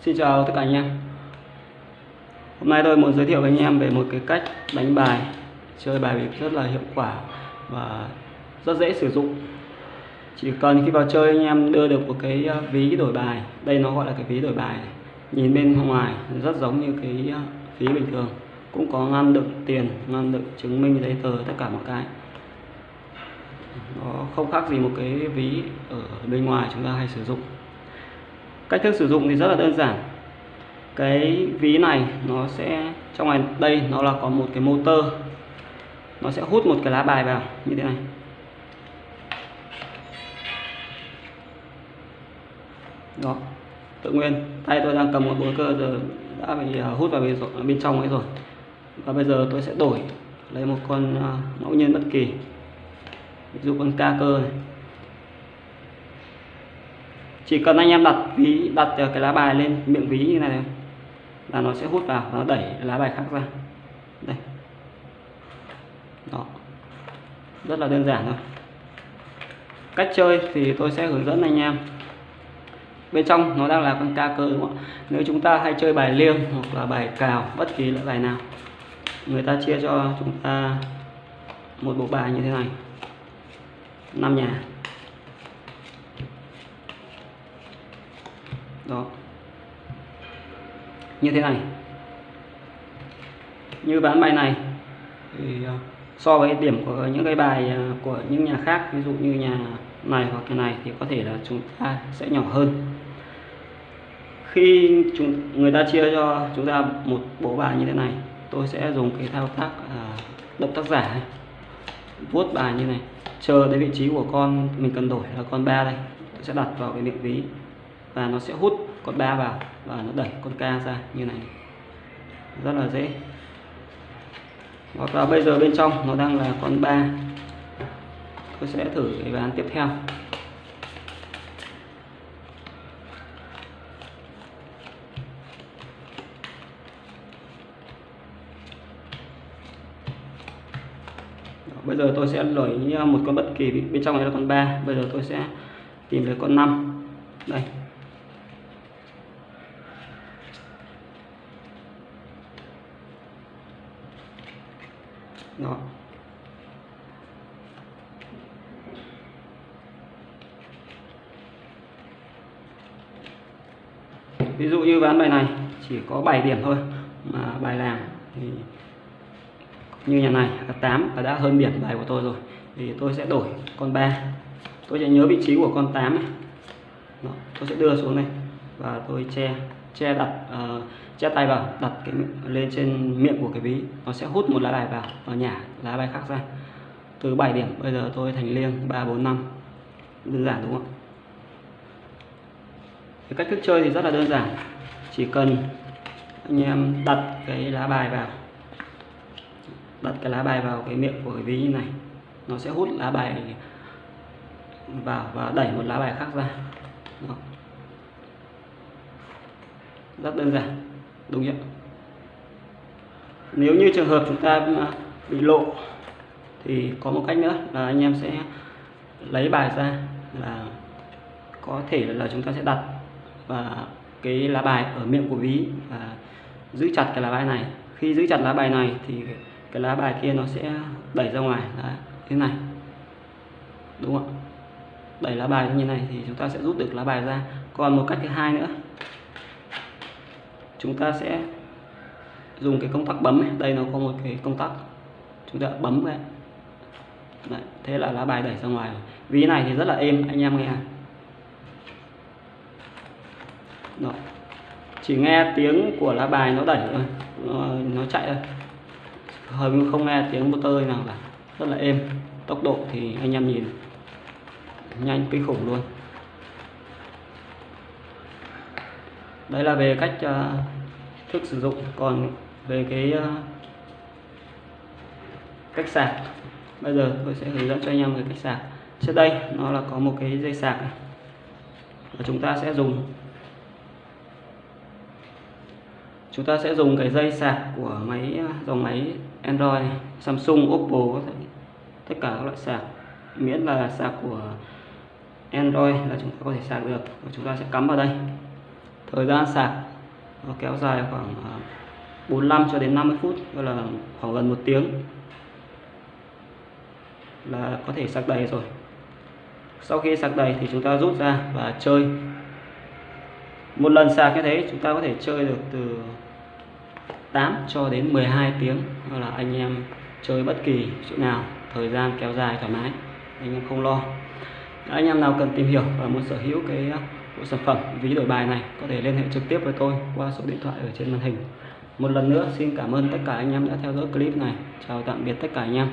Xin chào tất cả anh em. Hôm nay tôi muốn giới thiệu với anh em về một cái cách đánh bài Chơi bài bịp rất là hiệu quả và rất dễ sử dụng. Chỉ cần khi vào chơi anh em đưa được một cái ờ, ví đổi bài Đây nó gọi là cái ví đổi bài Nhìn bên ngoài rất giống như cái ờ, ví bình thường Cũng có ngăn đựng tiền, ngăn đựng chứng minh giấy tờ tất cả một cái. Nó không khác gì một cái ví ở bên ngoài chúng ta hay sử dụng cách thức sử dụng thì rất là đơn giản. Cái ví này nó sẽ trong này đây nó là có một cái motor. Nó sẽ hút một cái lá bài vào như thế này. Đó tự nguyên. Tay tôi đang cầm một búa cơ giờ đã bị à, hút vào bên trong ấy rồi. Và bây giờ tôi sẽ đổi lấy một con à, ngẫu nhiên bất kỳ. Ví dụ con ca cơ này chỉ cần anh em đặt ví, đặt ờ, cái lá bài lên, miệng ví như này, là nó sẽ hút vào, nó đẩy lá bài khác ra. Đây. Đó. Rất là đơn giản thôi. Cách chơi thì tôi sẽ hướng dẫn anh em. Bên trong nó đang là con ca cơ đúng không ạ? Nếu chúng ta hay chơi bài liêng hoặc là bài cào, bất kỳ loại bài nào, người ta chia cho chúng ta một bộ bài như thế này. Năm nhà. Đó. Như thế này. Như ván bài này thì à, so với điểm của những cái bài à, của những nhà khác ví dụ như nhà này hoặc cái này thì có thể là chúng ta sẽ nhỏ hơn. Khi chúng người ta chia cho chúng ta một bộ bài như thế này tôi sẽ dùng cái thao tác à, động tác giả này. vuốt bài như này chờ đến vị trí của con mình cần đổi là con ba đây tôi sẽ đặt vào cái miệng ví và nó sẽ hút con ba vào và nó đẩy con ca ra như này. Rất là dễ. Hoặc là bây giờ bên trong nó đang là con ba. Tôi sẽ thử cái ván tiếp theo. Bây giờ tôi sẽ đổi một con bất kỳ, bên trong này là con ba, bây giờ tôi sẽ tìm lấy con 5 đây. Nó ví dụ như ván bài này chỉ có 7 điểm thôi mà bài làm thì như nhà này là 8 và đã hơn điểm bài của tôi rồi thì tôi sẽ đổi con 3 tôi sẽ nhớ vị trí của con 8 này Đó, tôi sẽ đưa xuống này và tôi che che đặt uh, che tay vào đặt cái lên trên miệng của cái ví. Nó sẽ hút một lá bài vào và nhả lá bài khác ra. Từ 7 điểm bây giờ tôi thành liêng 3 4 5 đơn giản đúng không cái cách thức chơi thì rất là đơn giản. Chỉ cần anh em đặt cái lá bài vào đặt cái lá bài vào cái miệng của cái ví như này. Nó sẽ hút lá bài vào và đẩy một lá bài khác ra. Đó rất đơn giản đúng chưa nếu như trường hợp chúng ta bị lộ thì có một cách nữa là anh em sẽ lấy bài ra là có thể là chúng ta sẽ đặt và cái lá bài ở miệng của ví và giữ chặt cái lá bài này. Khi giữ chặt lá bài này thì cái lá bài kia nó sẽ đẩy ra ngoài Đấy, thế này. Đúng không đẩy lá bài như này thì chúng ta sẽ rút được lá bài ra. Còn một cách thứ hai nữa chúng ta sẽ dùng cái công tắc bấm này. đây nó có một cái công tắc. Chúng ta bấm vậy Đấy, thế là lá bài đẩy ra ngoài ví này thì rất là êm anh em nghe. Đó. chỉ nghe tiếng của lá bài nó đẩy thôi. Nó, nó chạy thôi. Hầu như không nghe tiếng motor nào cả. Rất là êm. Tốc độ thì anh em nhìn. Nhanh kinh khủng luôn. Đấy là về cách uh, thức sử dụng. Còn về cái uh, cách sạc bây giờ tôi sẽ hướng dẫn cho anh em về cách sạc. Trước đây nó là có một cái dây sạc này và chúng ta sẽ dùng chúng ta sẽ dùng cái dây sạc của máy ờ, dòng máy Android Samsung Oppo tất cả các loại sạc miễn là sạc của Android là chúng ta có thể sạc được và chúng ta sẽ cắm vào đây thời gian sạc nó kéo dài khoảng à, 45 cho đến 50 phút, gọi là khoảng gần một tiếng là có thể sạc đầy rồi. Sau khi sạc đầy thì chúng ta rút ra và chơi. Một lần sạc như thế chúng ta có thể chơi được từ 8 cho đến 12 tiếng hoặc là anh em chơi bất kỳ chỗ nào, thời gian kéo dài thoải mái, anh em không lo. Anh em nào cần tìm hiểu và muốn sở hữu cái của sản phẩm. Ví đổi bài này, có thể liên hệ trực tiếp với tôi qua số điện thoại ở trên màn hình. Một lần nữa, xin cảm ơn tất cả anh em đã theo dõi clip này. Chào tạm biệt tất cả anh em.